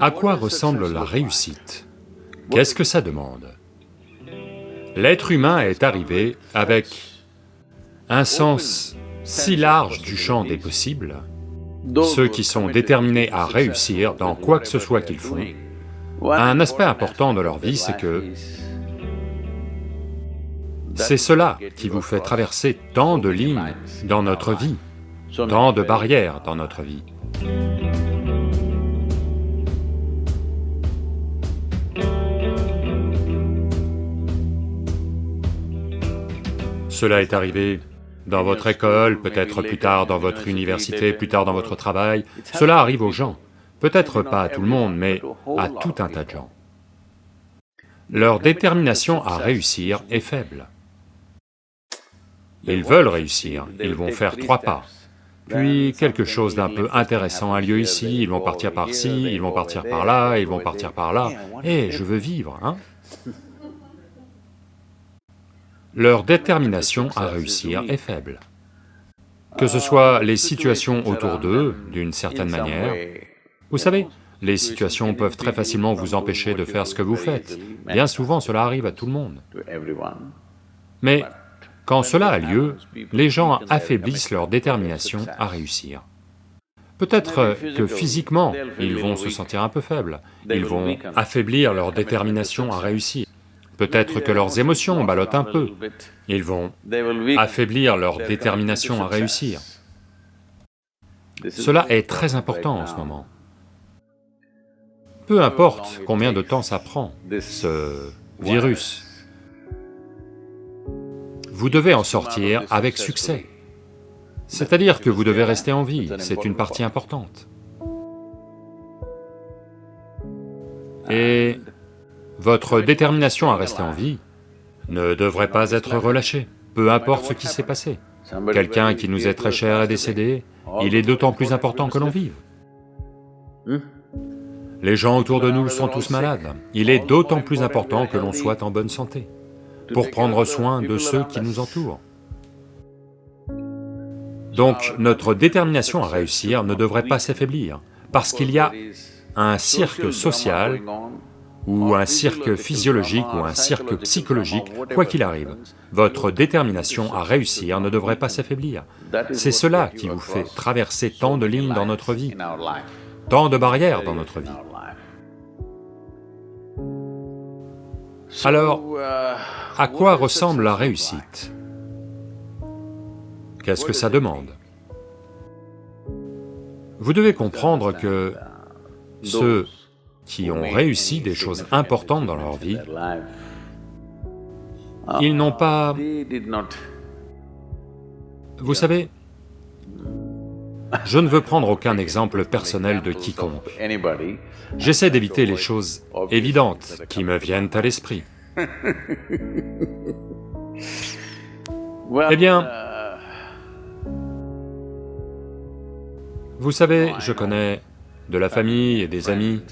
À quoi ressemble la réussite? Qu'est-ce que ça demande? L'être humain est arrivé avec un sens si large du champ des possibles, ceux qui sont déterminés à réussir dans quoi que ce soit qu'ils font, un aspect important de leur vie, c'est que c'est cela qui vous fait traverser tant de lignes dans notre vie, tant de barrières dans notre vie. Cela est arrivé dans votre école, peut-être plus tard dans votre université, plus tard dans votre travail, cela arrive aux gens, peut-être pas à tout le monde, mais à tout un tas de gens. Leur détermination à réussir est faible. Ils veulent réussir, ils vont faire trois pas, puis quelque chose d'un peu intéressant a lieu ici, ils vont partir par-ci, ils vont partir par là, ils vont partir par là, et je veux vivre, hein leur détermination à réussir est faible. Que ce soit les situations autour d'eux, d'une certaine manière, vous savez, les situations peuvent très facilement vous empêcher de faire ce que vous faites, bien souvent cela arrive à tout le monde. Mais quand cela a lieu, les gens affaiblissent leur détermination à réussir. Peut-être que physiquement, ils vont se sentir un peu faibles, ils vont affaiblir leur détermination à réussir. Peut-être que leurs émotions ballottent un peu, ils vont affaiblir leur détermination à réussir. Cela est très important en ce moment. Peu importe combien de temps ça prend, ce virus, vous devez en sortir avec succès. C'est-à-dire que vous devez rester en vie, c'est une partie importante. Votre détermination à rester en vie ne devrait pas être relâchée, peu importe ce qui s'est passé. Quelqu'un qui nous est très cher est décédé, il est d'autant plus important que l'on vive. Les gens autour de nous sont tous malades, il est d'autant plus important que l'on soit en bonne santé, pour prendre soin de ceux qui nous entourent. Donc notre détermination à réussir ne devrait pas s'affaiblir, parce qu'il y a un cirque social ou un cirque physiologique ou un cirque psychologique, quoi qu'il arrive, votre détermination à réussir ne devrait pas s'affaiblir. C'est cela qui vous fait traverser tant de lignes dans notre vie, tant de barrières dans notre vie. Alors, à quoi ressemble la réussite? Qu'est-ce que ça demande? Vous devez comprendre que ceux qui ont réussi des choses importantes dans leur vie, ils n'ont pas... Vous savez, je ne veux prendre aucun exemple personnel de quiconque. J'essaie d'éviter les choses évidentes qui me viennent à l'esprit. Eh bien, vous savez, je connais de la famille et des amis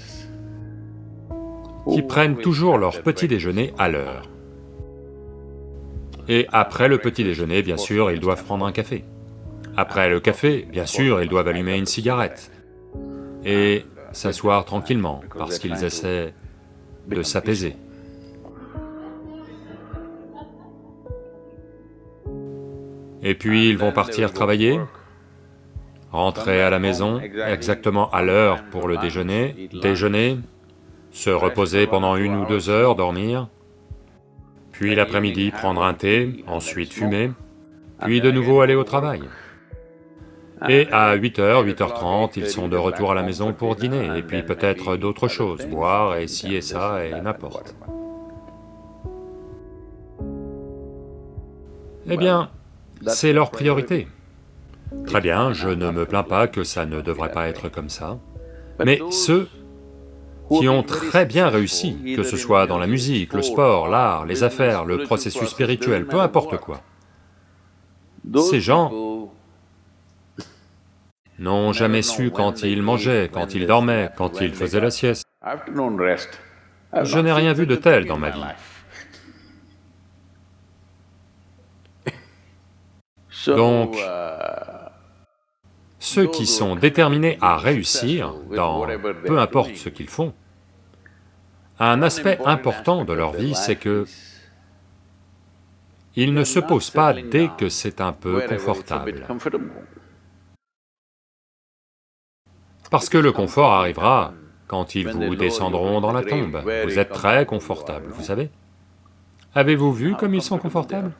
qui prennent toujours leur petit déjeuner à l'heure. Et après le petit déjeuner, bien sûr, ils doivent prendre un café. Après le café, bien sûr, ils doivent allumer une cigarette et s'asseoir tranquillement, parce qu'ils essaient de s'apaiser. Et puis ils vont partir travailler, rentrer à la maison exactement à l'heure pour le déjeuner, déjeuner, se reposer pendant une ou deux heures, dormir, puis l'après-midi prendre un thé, ensuite fumer, puis de nouveau aller au travail. Et à 8h, 8h30, ils sont de retour à la maison pour dîner, et puis peut-être d'autres choses, boire et ci et ça et n'importe. Eh bien, c'est leur priorité. Très bien, je ne me plains pas que ça ne devrait pas être comme ça, mais ceux qui ont très bien réussi, que ce soit dans la musique, le sport, l'art, les affaires, le processus spirituel, peu importe quoi. Ces gens n'ont jamais su quand ils mangeaient, quand ils dormaient, quand ils faisaient la sieste. Je n'ai rien vu de tel dans ma vie. Donc, Ceux qui sont déterminés à réussir dans peu importe ce qu'ils font, un aspect important de leur vie, c'est que ils ne se posent pas dès que c'est un peu confortable. Parce que le confort arrivera quand ils vous descendront dans la tombe. Vous êtes très confortable, vous savez. Avez-vous vu comme ils sont confortables?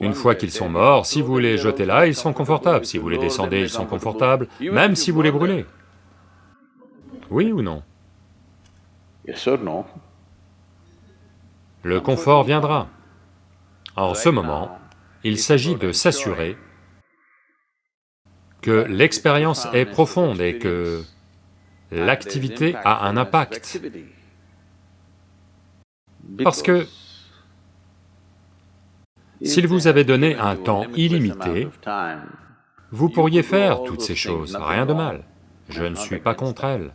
Une fois qu'ils sont morts, si vous les jetez là, ils sont confortables, si vous les descendez, ils sont confortables, même si vous les brûlez. Oui ou non? Le confort viendra. En ce moment, il s'agit de s'assurer que l'expérience est profonde et que l'activité a un impact. Parce que s'il vous avait donné un temps illimité, vous pourriez faire toutes ces choses, rien de mal, je ne suis pas contre elles.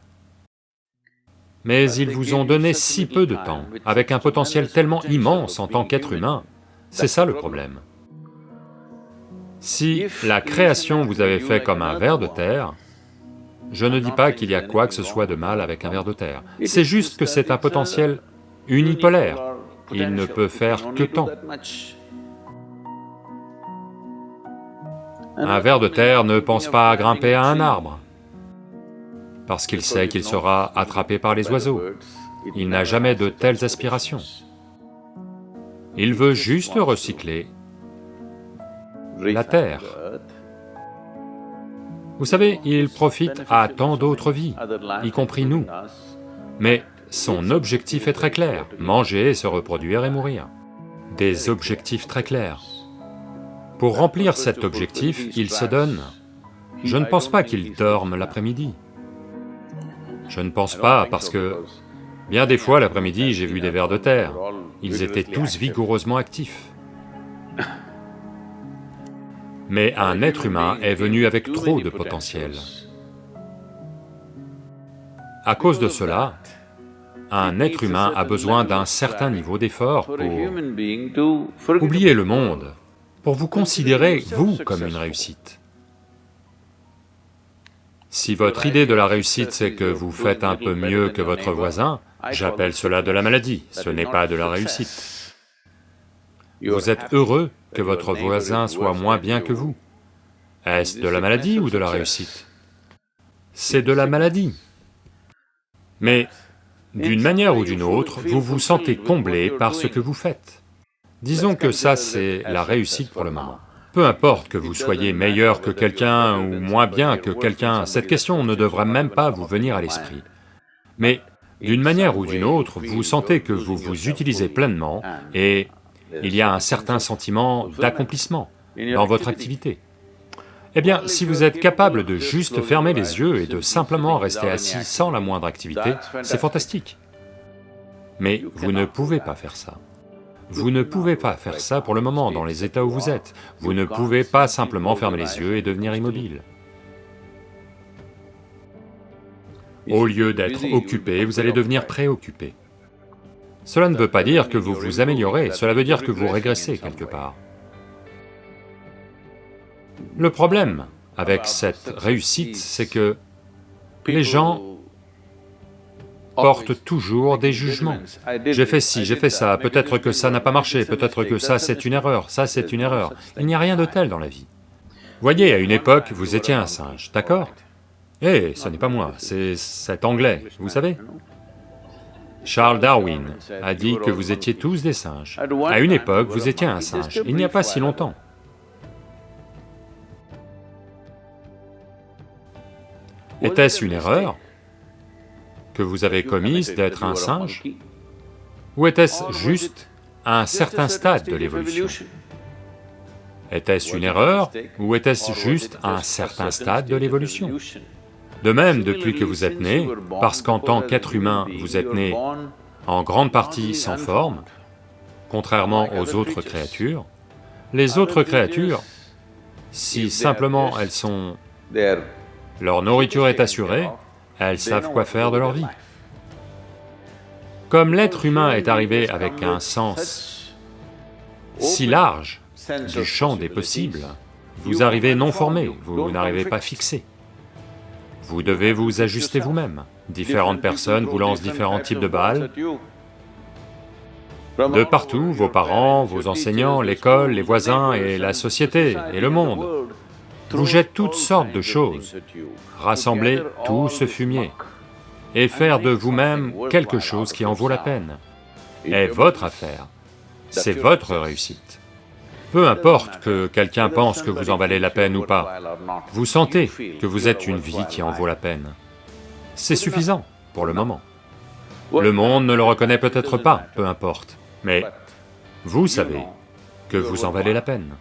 Mais ils vous ont donné si peu de temps, avec un potentiel tellement immense en tant qu'être humain, c'est ça le problème. Si la création vous avait fait comme un ver de terre, je ne dis pas qu'il y a quoi que ce soit de mal avec un ver de terre, c'est juste que c'est un potentiel unipolaire, il ne peut faire que tant. Un ver de terre ne pense pas à grimper à un arbre, parce qu'il sait qu'il sera attrapé par les oiseaux. Il n'a jamais de telles aspirations. Il veut juste recycler la terre. Vous savez, il profite à tant d'autres vies, y compris nous, mais son objectif est très clair, manger, se reproduire et mourir. Des objectifs très clairs. Pour remplir cet objectif, il se donne. Je ne pense pas qu'il dorme l'après-midi. Je ne pense pas parce que bien des fois l'après-midi j'ai vu des vers de terre, ils étaient tous vigoureusement actifs. Mais un être humain est venu avec trop de potentiel. À cause de cela, un être humain a besoin d'un certain niveau d'effort pour oublier le monde, pour vous considérer, vous, comme une réussite. Si votre idée de la réussite c'est que vous faites un peu mieux que votre voisin, j'appelle cela de la maladie, ce n'est pas de la réussite. Vous êtes heureux que votre voisin soit moins bien que vous. Est-ce de la maladie ou de la réussite? C'est de la maladie. Mais d'une manière ou d'une autre, vous vous sentez comblé par ce que vous faites. Disons que ça, c'est la réussite pour le moment. Peu importe que vous soyez meilleur que quelqu'un ou moins bien que quelqu'un, cette question ne devrait même pas vous venir à l'esprit. Mais d'une manière ou d'une autre, vous sentez que vous vous utilisez pleinement et il y a un certain sentiment d'accomplissement dans votre activité. Eh bien, si vous êtes capable de juste fermer les yeux et de simplement rester assis sans la moindre activité, c'est fantastique. Mais vous ne pouvez pas faire ça. Vous ne pouvez pas faire ça pour le moment dans les états où vous êtes. Vous ne pouvez pas simplement fermer les yeux et devenir immobile. Au lieu d'être occupé, vous allez devenir préoccupé. Cela ne veut pas dire que vous vous améliorez, cela veut dire que vous régressez quelque part. Le problème avec cette réussite, c'est que les gens porte toujours des jugements. J'ai fait ci, j'ai fait ça, peut-être que ça n'a pas marché, peut-être que ça c'est une erreur, ça c'est une erreur. Il n'y a rien de tel dans la vie. Voyez, à une époque, vous étiez un singe, d'accord? Eh, ce n'est pas moi, c'est cet anglais, vous savez? Charles Darwin a dit que vous étiez tous des singes. À une époque, vous étiez un singe, il n'y a pas si longtemps. Était-ce une erreur? Que vous avez commise d'être un singe. Ou était-ce juste à un certain stade de l'évolution? Était-ce une erreur ou était-ce juste à un certain stade de l'évolution? De même, depuis que vous êtes né, parce qu'en tant qu'être humain, vous êtes né en grande partie sans forme, contrairement aux autres créatures, les autres créatures, si simplement elles sont... leur nourriture est assurée, elles savent quoi faire de leur vie. Comme l'être humain est arrivé avec un sens si large du champ des possibles, Vous arrivez non formé, vous n'arrivez pas fixé. Vous devez vous ajuster vous-même. Différentes personnes vous lancent différents types de balles. De partout, vos parents, vos enseignants, l'école, les voisins et la société et le monde vous jettent toutes sortes de choses, rassembler tout ce fumier et faire de vous-même quelque chose qui en vaut la peine, est votre affaire, c'est votre réussite. Peu importe que quelqu'un pense que vous en valez la peine ou pas, vous sentez que vous êtes une vie qui en vaut la peine. C'est suffisant pour le moment. Le monde ne le reconnaît peut-être pas, peu importe, mais vous savez que vous en valez la peine.